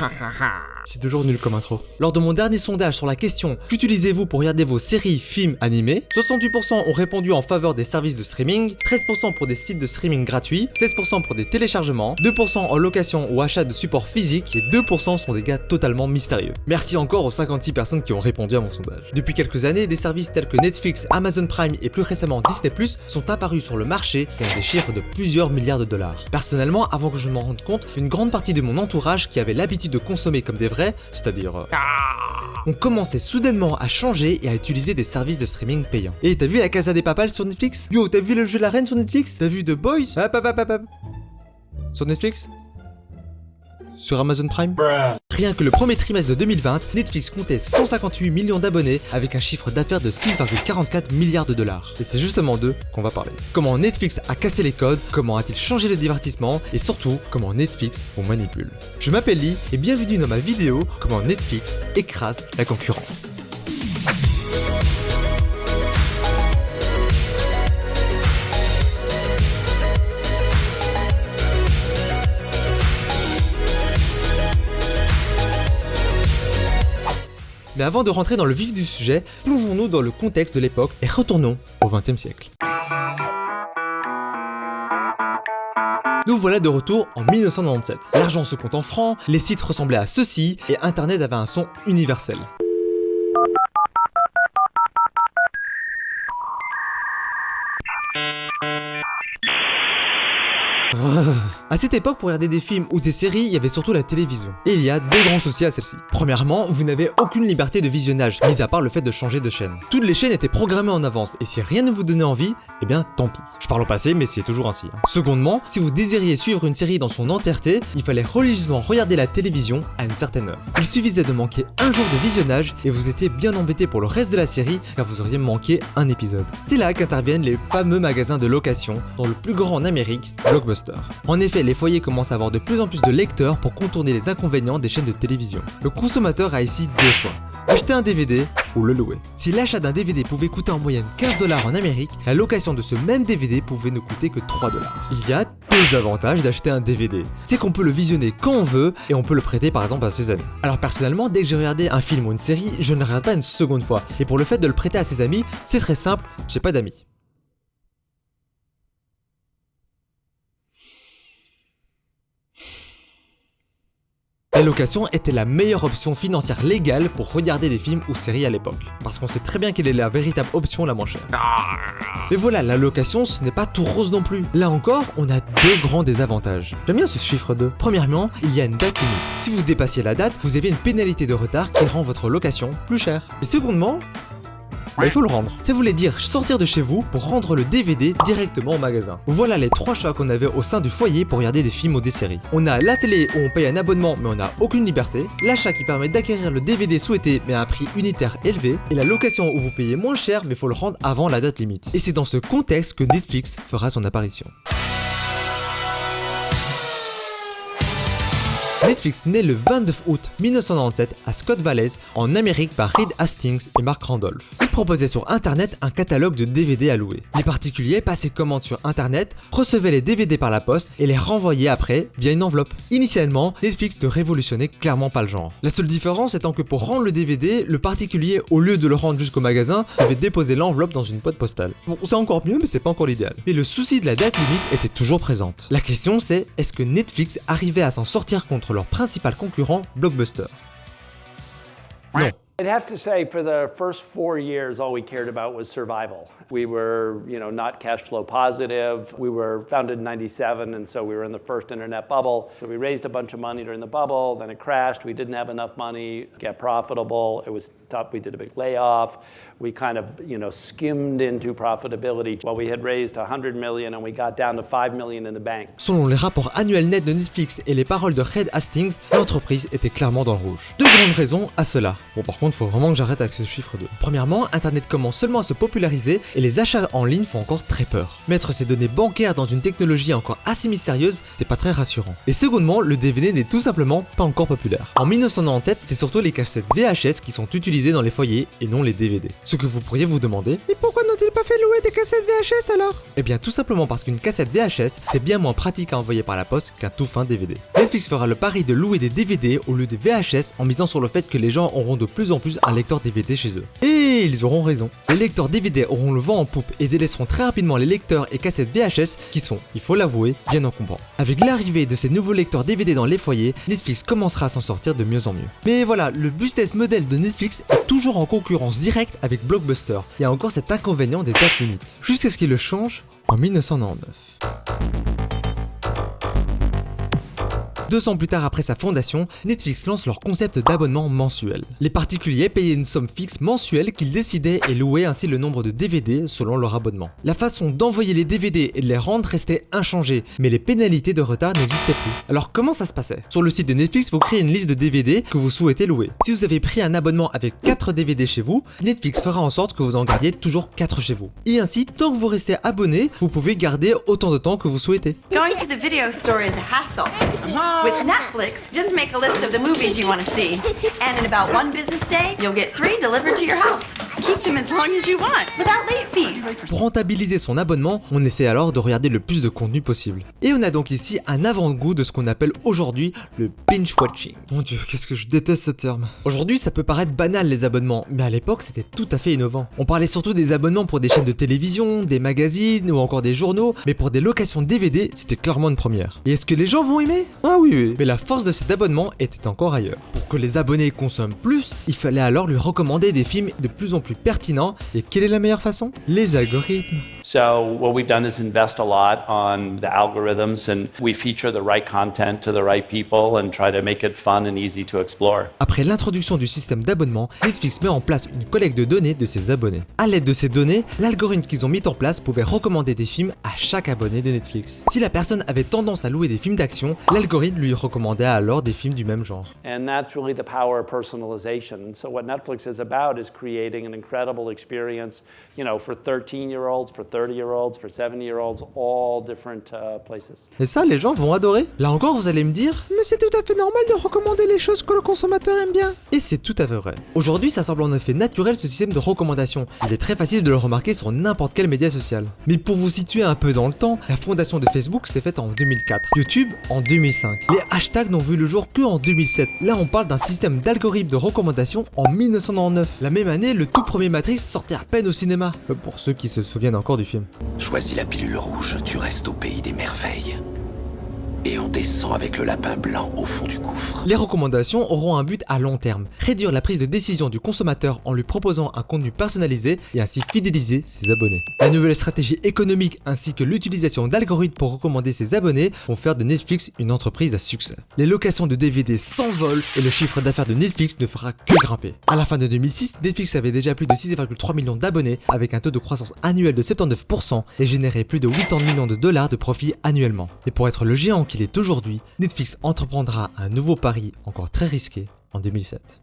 C'est toujours nul comme intro. Lors de mon dernier sondage sur la question Qu'utilisez-vous pour regarder vos séries, films, animés? 68% ont répondu en faveur des services de streaming, 13% pour des sites de streaming gratuits, 16% pour des téléchargements, 2% en location ou achat de support physique et 2% sont des gars totalement mystérieux. Merci encore aux 56 personnes qui ont répondu à mon sondage. Depuis quelques années, des services tels que Netflix, Amazon Prime et plus récemment Disney+, sont apparus sur le marché et ont des chiffres de plusieurs milliards de dollars. Personnellement, avant que je m'en rende compte, une grande partie de mon entourage qui avait l'habitude de consommer comme des vrais, c'est-à-dire... euh, on commençait soudainement à changer et à utiliser des services de streaming payants. Et t'as vu la Casa des Papals sur Netflix? Yo, t'as vu le jeu de la reine sur Netflix? T'as vu The Boys? Hop, hop, hop, hop, hop. Sur Netflix? Sur Amazon Prime Rien que le premier trimestre de 2020, Netflix comptait 158 millions d'abonnés avec un chiffre d'affaires de 6,44 milliards de dollars. Et c'est justement d'eux qu'on va parler. Comment Netflix a cassé les codes, comment a-t-il changé le divertissement et surtout comment Netflix vous manipule. Je m'appelle Lee et bienvenue dans ma vidéo comment Netflix écrase la concurrence. Mais avant de rentrer dans le vif du sujet, plongeons-nous dans le contexte de l'époque et retournons au XXe siècle. Nous voilà de retour en 1997. L'argent se compte en francs, les sites ressemblaient à ceci et Internet avait un son universel. À cette époque, pour regarder des films ou des séries, il y avait surtout la télévision. Et il y a deux grands soucis à celle-ci. Premièrement, vous n'avez aucune liberté de visionnage, mis à part le fait de changer de chaîne. Toutes les chaînes étaient programmées en avance, et si rien ne vous donnait envie, eh bien tant pis. Je parle au passé, mais c'est toujours ainsi. hein. Secondement, si vous désiriez suivre une série dans son entièreté, il fallait religieusement regarder la télévision à une certaine heure. Il suffisait de manquer un jour de visionnage, et vous étiez bien embêté pour le reste de la série, car vous auriez manqué un épisode. C'est là qu'interviennent les fameux magasins de location, dont le plus grand en Amérique, Blockbuster. En effet, les foyers commencent à avoir de plus en plus de lecteurs pour contourner les inconvénients des chaînes de télévision. Le consommateur a ici deux choix. Acheter un DVD ou le louer. Si l'achat d'un DVD pouvait coûter en moyenne 15 dollars en Amérique, la location de ce même DVD pouvait ne coûter que 3 dollars. Il y a deux avantages d'acheter un DVD. C'est qu'on peut le visionner quand on veut et on peut le prêter par exemple à ses amis. Alors personnellement, dès que j'ai regardé un film ou une série, je ne regarde pas une seconde fois. Et pour le fait de le prêter à ses amis, c'est très simple, j'ai pas d'amis. La location était la meilleure option financière légale pour regarder des films ou séries à l'époque, parce qu'on sait très bien quelle est la véritable option la moins chère. Mais voilà, la location ce n'est pas tout rose non plus. Là encore, on a deux grands désavantages. J'aime bien ce chiffre 2. Premièrement, il y a une date limite. Si vous dépassiez la date, vous avez une pénalité de retard qui rend votre location plus chère. Et secondement, bah, il faut le rendre. Ça voulait dire sortir de chez vous pour rendre le DVD directement au magasin. Voilà les trois choix qu'on avait au sein du foyer pour regarder des films ou des séries. On a la télé où on paye un abonnement mais on n'a aucune liberté, l'achat qui permet d'acquérir le DVD souhaité mais à un prix unitaire élevé, et la location où vous payez moins cher mais faut le rendre avant la date limite. Et c'est dans ce contexte que Netflix fera son apparition. Netflix naît le 29 août 1997 à Scott Valley en Amérique par Reed Hastings et Mark Randolph. Il proposait sur internet un catalogue de DVD à louer. Les particuliers passaient commande sur internet, recevaient les DVD par la poste et les renvoyaient après via une enveloppe. Initialement, Netflix ne révolutionnait clairement pas le genre. La seule différence étant que pour rendre le DVD, le particulier au lieu de le rendre jusqu'au magasin, devait déposer l'enveloppe dans une boîte postale. Bon, c'est encore mieux mais c'est pas encore l'idéal. Mais le souci de la date limite était toujours présente. La question c'est, est-ce que Netflix arrivait à s'en sortir contre leur principal concurrent, Blockbuster Non. I'd have to say for the first four years, all we cared about was survival. We were, you know, not cash flow positive. We were founded in 97, and so we were in the first internet bubble. So we raised a bunch of money during the bubble, then it crashed. We didn't have enough money to get profitable. It was tough. We did a big layoff. We kind of, you know, skimmed into profitability. Well, we had raised 100 million and we got down to 5 million in the bank. Selon les rapports annuels nets de Netflix et les paroles de Reed Hastings, l'entreprise était clairement dans le rouge. Deux grandes raisons à cela. Bon par contre, faut vraiment que j'arrête avec ce chiffre 2. Premièrement, Internet commence seulement à se populariser et les achats en ligne font encore très peur. Mettre ces données bancaires dans une technologie encore assez mystérieuse, c'est pas très rassurant. Et secondement, le DVD n'est tout simplement pas encore populaire. En 1997, c'est surtout les cassettes VHS qui sont utilisées dans les foyers et non les DVD. Ce que vous pourriez vous demander, mais pourquoi n'ont-ils pas fait louer des cassettes VHS alors? Eh bien tout simplement parce qu'une cassette VHS, c'est bien moins pratique à envoyer par la poste qu'un tout fin DVD. Netflix fera le pari de louer des DVD au lieu de VHS en misant sur le fait que les gens auront de plus en plus un lecteur DVD chez eux. Et ils auront raison. Les lecteurs DVD auront le vent en poupe et délaisseront très rapidement les lecteurs et cassettes VHS qui sont, il faut l'avouer, bien encombrants. Avec l'arrivée de ces nouveaux lecteurs DVD dans les foyers, Netflix commencera à s'en sortir de mieux en mieux. Mais voilà, le business model de Netflix toujours en concurrence directe avec Blockbuster. Il a encore cet inconvénient des dates limites. Jusqu'à ce qu'il le change en 1999. Deux ans plus tard après sa fondation, Netflix lance leur concept d'abonnement mensuel. Les particuliers payaient une somme fixe mensuelle qu'ils décidaient et louaient ainsi le nombre de DVD selon leur abonnement. La façon d'envoyer les DVD et de les rendre restait inchangée, mais les pénalités de retard n'existaient plus. Alors comment ça se passait? Sur le site de Netflix, vous créez une liste de DVD que vous souhaitez louer. Si vous avez pris un abonnement avec 4 DVD chez vous, Netflix fera en sorte que vous en gardiez toujours 4 chez vous. Et ainsi, tant que vous restez abonné, vous pouvez garder autant de temps que vous souhaitez. Going to the video store is a hassle. With Netflix, just make a list of the movies you want to see. And in about one business day, you'll get three delivered to your house. Keep them as long as you want, without late fees. Pour rentabiliser son abonnement, on essaie alors de regarder le plus de contenu possible. Et on a donc ici un avant-goût de ce qu'on appelle aujourd'hui le binge watching. Mon dieu, qu'est-ce que je déteste ce terme. Aujourd'hui, ça peut paraître banal les abonnements, mais à l'époque, c'était tout à fait innovant. On parlait surtout des abonnements pour des chaînes de télévision, des magazines ou encore des journaux, mais pour des locations DVD, c'était clairement une première. Et est-ce que les gens vont aimer? Ah oui, oui. Mais la force de cet abonnement était encore ailleurs. Pour que les abonnés consomment plus, il fallait alors lui recommander des films de plus en plus pertinents. Et quelle est la meilleure façon? Les algorithmes. So what we've done is invest a lot on the algorithms and we feature the right content to the right people and try to make it fun and easy to explore. Après l'introduction du système d'abonnement, Netflix met en place une collecte de données de ses abonnés. À l'aide de ces données, l'algorithme qu'ils ont mis en place pouvait recommander des films à chaque abonné de Netflix. Si la personne avait tendance à louer des films d'action, l'algorithme lui recommandait alors des films du même genre. And that's really the power of personalization. So what Netflix is about is creating an incredible experience, you know, for 13-year-olds, for 30-year-olds, for 70-year-olds, all different uh, places. Et ça, les gens vont adorer. Là encore, vous allez me dire, mais c'est tout à fait normal de recommander les choses que le consommateur aime bien. Et c'est tout à fait vrai. Aujourd'hui, ça semble en effet naturel ce système de recommandation. Il est très facile de le remarquer sur n'importe quel média social. Mais pour vous situer un peu dans le temps, la fondation de Facebook s'est faite en 2004, YouTube en 2005. Les hashtags n'ont vu le jour que en 2007. Là, on parle d'un système d'algorithme de recommandation en 1999. La même année, le tout premier Matrix sortait à peine au cinéma. Euh, Pour ceux qui se souviennent encore du film. Choisis la pilule rouge, tu restes au pays des merveilles. Et on descend avec le lapin blanc au fond du gouffre. Les recommandations auront un but à long terme, réduire la prise de décision du consommateur en lui proposant un contenu personnalisé et ainsi fidéliser ses abonnés. La nouvelle stratégie économique ainsi que l'utilisation d'algorithmes pour recommander ses abonnés vont faire de Netflix une entreprise à succès. Les locations de DVD s'envolent et le chiffre d'affaires de Netflix ne fera que grimper. À la fin de 2006, Netflix avait déjà plus de 6,3 millions d'abonnés avec un taux de croissance annuel de 79% et générait plus de 80 millions de dollars de profit annuellement. Et pour être le géant qu'il est aujourd'hui, Netflix entreprendra un nouveau pari encore très risqué en 2007.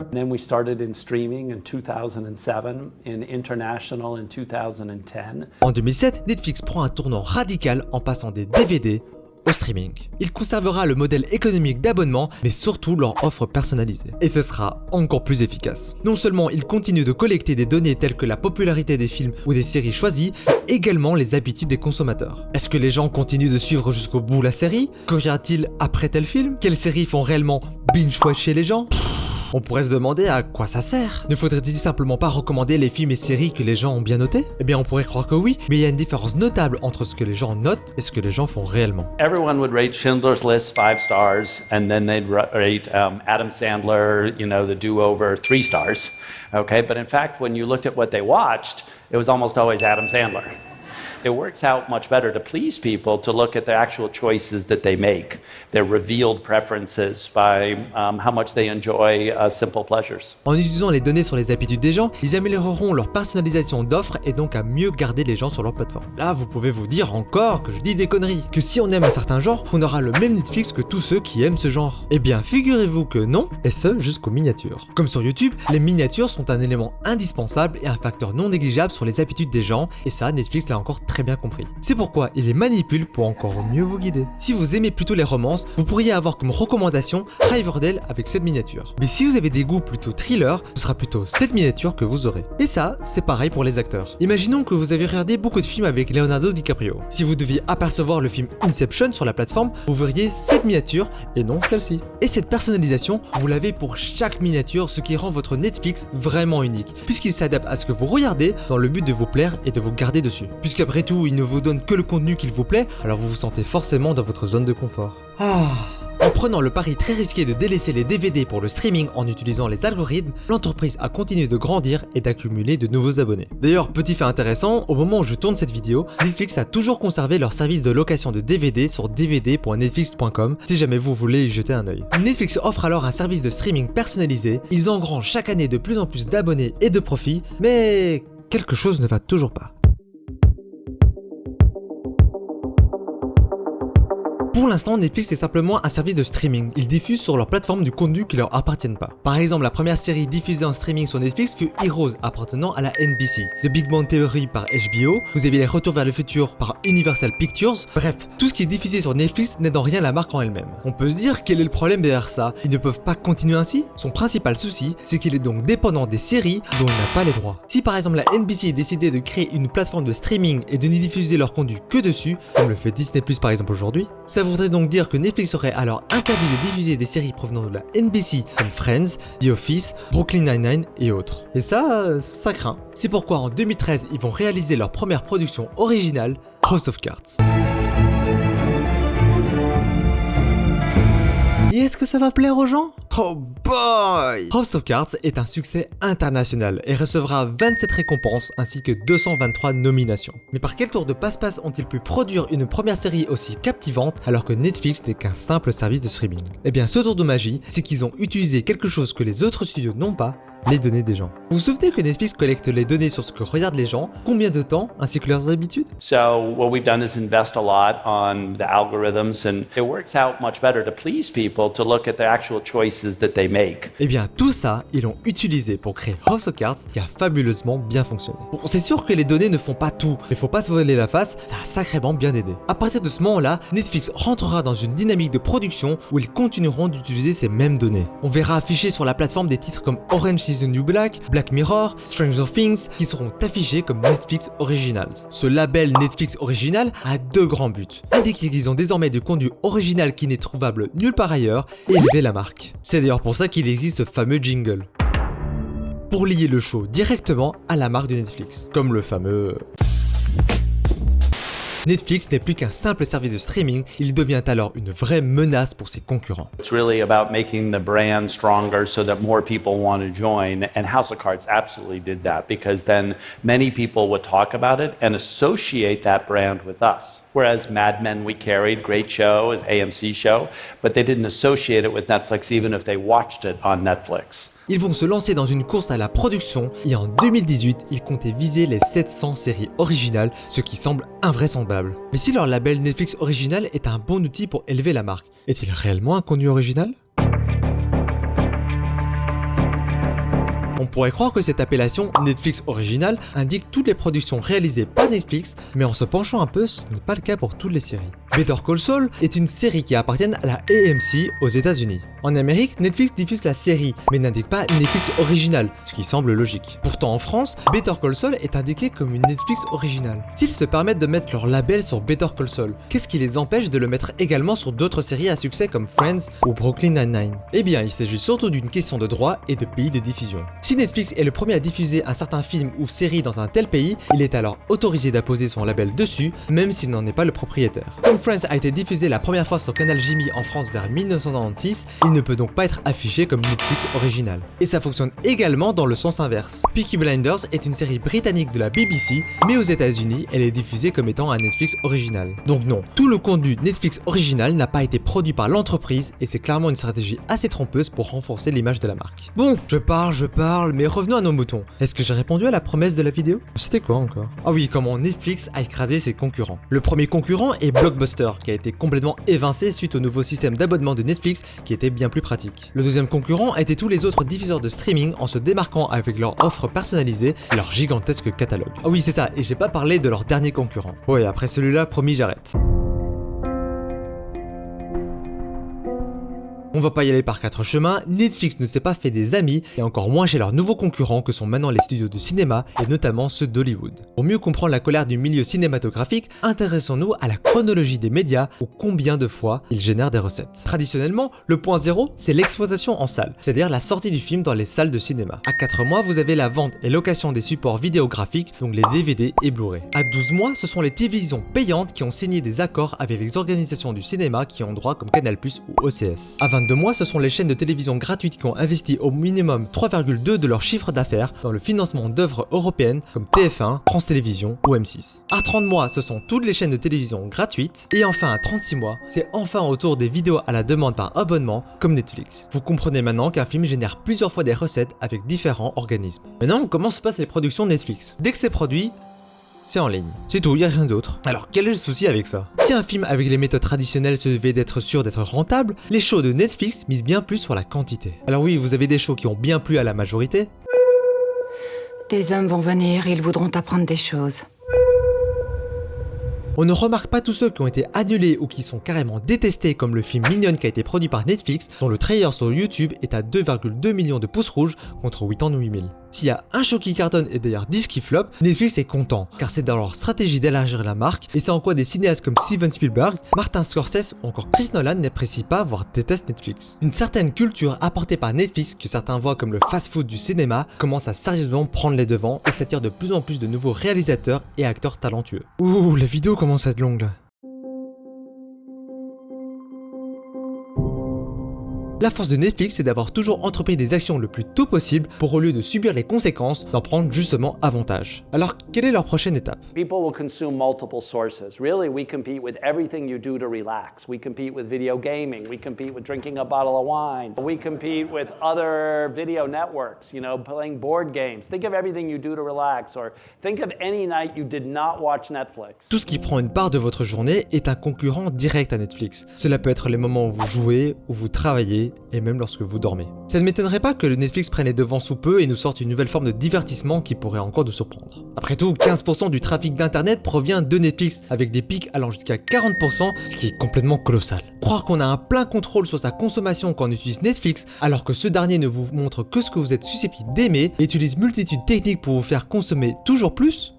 And then we started in streaming in 2007, in international in 2010. En 2007, Netflix prend un tournant radical en passant des DVD au streaming. Il conservera le modèle économique d'abonnement, mais surtout leur offre personnalisée. Et ce sera encore plus efficace. Non seulement il continue de collecter des données telles que la popularité des films ou des séries choisies, également les habitudes des consommateurs. Est-ce que les gens continuent de suivre jusqu'au bout la série? Que t il après tel film? Quelles séries font réellement binge-watcher les gens? On pourrait se demander à quoi ça sert. Ne faudrait-il simplement pas recommander les films et séries que les gens ont bien notés? Eh bien on pourrait croire que oui, mais il y a une différence notable entre ce que les gens notent et ce que les gens font réellement. Everyone would rate Schindler's List five stars, and then they'd ra- rate um, Adam Sandler, you know, the do-over three stars. Okay, but in fact, when you looked at what they watched, it was almost always Adam Sandler. It works out much better to please people to look at the actual choices that they make, their revealed preferences by um, how much they enjoy uh, simple pleasures. En utilisant les données sur les habitudes des gens, ils amélioreront leur personnalisation d'offres et donc à mieux garder les gens sur leur plateforme. Là, vous pouvez vous dire encore que je dis des conneries, que si on aime un certain genre, on aura le même Netflix que tous ceux qui aiment ce genre. Eh bien, figurez-vous que non, et ce jusqu'aux miniatures. Comme sur YouTube, les miniatures sont un élément indispensable et un facteur non négligeable sur les habitudes des gens, et ça, Netflix l'a encore très bien compris. C'est pourquoi il les manipule pour encore mieux vous guider. Si vous aimez plutôt les romances, vous pourriez avoir comme recommandation Riverdale avec cette miniature. Mais si vous avez des goûts plutôt thriller, ce sera plutôt cette miniature que vous aurez. Et ça, c'est pareil pour les acteurs. Imaginons que vous avez regardé beaucoup de films avec Leonardo DiCaprio. Si vous deviez apercevoir le film Inception sur la plateforme, vous verriez cette miniature et non celle-ci. Et cette personnalisation, vous l'avez pour chaque miniature, ce qui rend votre Netflix vraiment unique, puisqu'il s'adapte à ce que vous regardez dans le but de vous plaire et de vous garder dessus. Puisqu'après tout, il ne vous donne que le contenu qu'il vous plaît, alors vous vous sentez forcément dans votre zone de confort. Ah en prenant le pari très risqué de délaisser les DVD pour le streaming en utilisant les algorithmes, l'entreprise a continué de grandir et d'accumuler de nouveaux abonnés. D'ailleurs, petit fait intéressant, au moment où je tourne cette vidéo, Netflix a toujours conservé leur service de location de DVD sur dvd.netflix.com si jamais vous voulez y jeter un œil. Netflix offre alors un service de streaming personnalisé, ils engrangent chaque année de plus en plus d'abonnés et de profits, mais quelque chose ne va toujours pas. Pour l'instant, Netflix est simplement un service de streaming. Ils diffusent sur leur plateforme du contenu qui leur appartiennent pas. Par exemple, la première série diffusée en streaming sur Netflix fut Heroes appartenant à la NBC. The Big Bang Theory par HBO, vous avez les Retours vers le futur par Universal Pictures. Bref, tout ce qui est diffusé sur Netflix n'est en rien la marque en elle-même. On peut se dire quel est le problème derrière ça? Ils ne peuvent pas continuer ainsi? Son principal souci, c'est qu'il est donc dépendant des séries dont il n'a pas les droits. Si par exemple la NBC décidait de créer une plateforme de streaming et de n'y diffuser leur contenu que dessus, comme le fait Disney Plus par exemple aujourd'hui, ça voudrait donc dire que Netflix aurait alors interdit de diffuser des séries provenant de la NBC comme Friends, The Office, Brooklyn Nine-Nine et autres. Et ça, ça craint. C'est pourquoi en 2013, ils vont réaliser leur première production originale, House of Cards. Et est-ce que ça va plaire aux gens? Oh boy! House of Cards est un succès international et recevra 27 récompenses ainsi que 223 nominations. Mais par quel tour de passe-passe ont-ils pu produire une première série aussi captivante alors que Netflix n'est qu'un simple service de streaming? Eh bien ce tour de magie, c'est qu'ils ont utilisé quelque chose que les autres studios n'ont pas, les données des gens. Vous vous souvenez que Netflix collecte les données sur ce que regardent les gens, combien de temps, ainsi que leurs habitudes? So what we've done is invest a lot on the algorithms and it works out much better to please people to look at the actual choices that they make. Eh bien tout ça, ils l'ont utilisé pour créer House of Cards qui a fabuleusement bien fonctionné. Bon, c'est sûr que les données ne font pas tout, mais faut pas se voler la face, ça a sacrément bien aidé. À partir de ce moment-là, Netflix rentrera dans une dynamique de production où ils continueront d'utiliser ces mêmes données. On verra afficher sur la plateforme des titres comme Orange the New Black, Black Mirror, Stranger Things qui seront affichés comme Netflix Originals. Ce label Netflix Original a deux grands buts. Indiquer qu'ils ont désormais du contenu original qui n'est trouvable nulle part ailleurs et élever la marque. C'est d'ailleurs pour ça qu'il existe ce fameux jingle. Pour lier le show directement à la marque de Netflix. Comme le fameux... Netflix n'est plus qu'un simple service de streaming, il devient alors une vraie menace pour ses concurrents. It's really about making the brand stronger so that more people want to join. And House of Cards absolutely did that because then many people would talk about it and associate that brand with us. Whereas Mad Men we carried, great show, AMC show, but they didn't associate it with Netflix even if they watched it on Netflix. Ils vont se lancer dans une course à la production et en 2018, ils comptaient viser les 700 séries originales, ce qui semble invraisemblable. Mais si leur label Netflix Original est un bon outil pour élever la marque, est-il réellement un contenu original? On pourrait croire que cette appellation Netflix Original indique toutes les productions réalisées par Netflix, mais en se penchant un peu, ce n'est pas le cas pour toutes les séries. Better Call Saul est une série qui appartient à la AMC aux États-Unis. En Amérique, Netflix diffuse la série, mais n'indique pas Netflix Original, ce qui semble logique. Pourtant en France, Better Call Saul est indiqué comme une Netflix originale. S'ils se permettent de mettre leur label sur Better Call Saul, qu'est-ce qui les empêche de le mettre également sur d'autres séries à succès comme Friends ou Brooklyn Nine-Nine? Eh bien, il s'agit surtout d'une question de droit et de pays de diffusion. Si Netflix est le premier à diffuser un certain film ou série dans un tel pays, il est alors autorisé d'apposer son label dessus, même s'il n'en est pas le propriétaire. Comme Friends a été diffusé la première fois sur Canal Jimmy en France vers 1996, il ne peut donc pas être affiché comme Netflix original. Et ça fonctionne également dans le sens inverse. Peaky Blinders est une série britannique de la BBC, mais aux états unis elle est diffusée comme étant un Netflix original. Donc non, tout le contenu Netflix original n'a pas été produit par l'entreprise et c'est clairement une stratégie assez trompeuse pour renforcer l'image de la marque. Bon, je parle, je parle, mais revenons à nos moutons. Est-ce que j'ai répondu à la promesse de la vidéo? C'était quoi encore? Ah oui, comment Netflix a écrasé ses concurrents. Le premier concurrent est Blockbuster, qui a été complètement évincé suite au nouveau système d'abonnement de Netflix qui était bien plus pratique. Le deuxième concurrent était tous les autres diffuseurs de streaming en se démarquant avec leur offre personnalisée et leur gigantesque catalogue. Ah oui, c'est ça, et j'ai pas parlé de leur dernier concurrent. Ouais, après celui-là, promis, j'arrête. On va pas y aller par quatre chemins, Netflix ne s'est pas fait des amis, et encore moins chez leurs nouveaux concurrents que sont maintenant les studios de cinéma, et notamment ceux d'Hollywood. Pour mieux comprendre la colère du milieu cinématographique, intéressons-nous à la chronologie des médias ou combien de fois ils génèrent des recettes. Traditionnellement, le point zéro, c'est l'exploitation en salle, c'est-à-dire la sortie du film dans les salles de cinéma. À 4 mois, vous avez la vente et location des supports vidéographiques, donc les DVD et Blu-ray. À 12 mois, ce sont les télévisions payantes qui ont signé des accords avec les organisations du cinéma qui ont droit comme Canal+, ou OCS. De mois, ce sont les chaînes de télévision gratuites qui ont investi au minimum 3,2 de leur chiffre d'affaires dans le financement d'œuvres européennes comme TF1, France Télévisions ou M6. À 30 mois, ce sont toutes les chaînes de télévision gratuites. Et enfin à 36 mois, c'est enfin autour des vidéos à la demande par abonnement comme Netflix. Vous comprenez maintenant qu'un film génère plusieurs fois des recettes avec différents organismes. Maintenant, comment se passent les productions Netflix? Dès que c'est produit, c'est en ligne. C'est tout, y a rien d'autre. Alors quel est le souci avec ça? Si un film avec les méthodes traditionnelles se devait d'être sûr d'être rentable, les shows de Netflix misent bien plus sur la quantité. Alors oui, vous avez des shows qui ont bien plu à la majorité. Des hommes vont venir, ils voudront apprendre des choses. On ne remarque pas tous ceux qui ont été annulés ou qui sont carrément détestés comme le film Minion qui a été produit par Netflix dont le trailer sur YouTube est à 2,2 millions de pouces rouges contre 88 000. S'il y a un show qui cartonne et d'ailleurs 10 qui flop, Netflix est content, car c'est dans leur stratégie d'élargir la marque, et c'est en quoi des cinéastes comme Steven Spielberg, Martin Scorsese ou encore Chris Nolan n'apprécient pas voire détestent Netflix. Une certaine culture apportée par Netflix que certains voient comme le fast-food du cinéma commence à sérieusement prendre les devants et s'attire de plus en plus de nouveaux réalisateurs et acteurs talentueux. Ouh, la vidéo commence à être longue là. La force de Netflix, c'est d'avoir toujours entrepris des actions le plus tôt possible pour au lieu de subir les conséquences, d'en prendre justement avantage. Alors, quelle est leur prochaine étape? People will consume multiple sources. Really, we compete with everything you do to relax. We compete with video gaming. We compete with drinking a bottle of wine. We compete with other video networks, you know, playing board games. Think of everything you do to relax or think of any night you did not watch Netflix. Tout ce qui prend une part de votre journée est un concurrent direct à Netflix. Cela peut être les moments où vous jouez, où vous travaillez, et même lorsque vous dormez. Ça ne m'étonnerait pas que le Netflix prenne les devants sous peu et nous sorte une nouvelle forme de divertissement qui pourrait encore nous surprendre. Après tout, 15% du trafic d'internet provient de Netflix, avec des pics allant jusqu'à 40%, ce qui est complètement colossal. Croire qu'on a un plein contrôle sur sa consommation quand on utilise Netflix, alors que ce dernier ne vous montre que ce que vous êtes susceptible d'aimer et utilise multitude techniques pour vous faire consommer toujours plus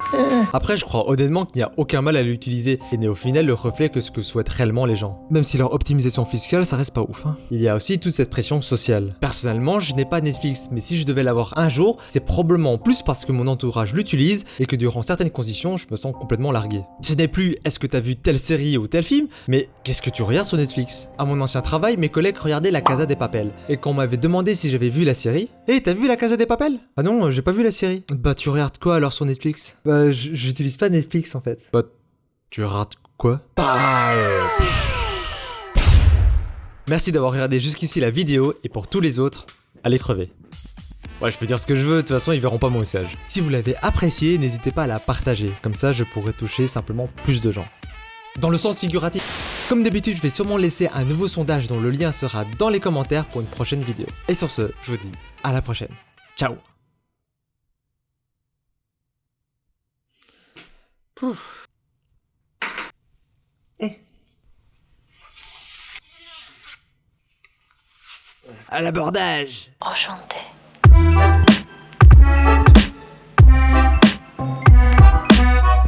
Après, je crois honnêtement qu'il n'y a aucun mal à l'utiliser et n'est au final le reflet que ce que souhaitent réellement les gens. Même si leur optimisation fiscale, ça reste pas ouf. Hein. Il y a aussi toute cette pression sociale. Personnellement, je n'ai pas Netflix, mais si je devais l'avoir un jour, c'est probablement plus parce que mon entourage l'utilise et que durant certaines conditions, je me sens complètement largué. Ce n'est plus est-ce que t'as vu telle série ou tel film, mais qu'est-ce que tu regardes sur Netflix? À mon ancien travail, mes collègues regardaient La Casa des Papels, et quand on m'avait demandé si j'avais vu la série, Hé, t'as vu La Casa des Papels? Ah non, j'ai pas vu la série. Bah tu regardes quoi alors sur Netflix? Bah j'utilise pas Netflix en fait. Bah tu regardes quoi? Bah... Merci d'avoir regardé jusqu'ici la vidéo et pour tous les autres, allez crever. Ouais, je peux dire ce que je veux, de toute façon ils verront pas mon message. Si vous l'avez apprécié, n'hésitez pas à la partager, comme ça je pourrai toucher simplement plus de gens. Dans le sens figuratif. Comme d'habitude, je vais sûrement laisser un nouveau sondage dont le lien sera dans les commentaires pour une prochaine vidéo. Et sur ce, je vous dis à la prochaine. Ciao Pouf. À l'abordage Enchanté.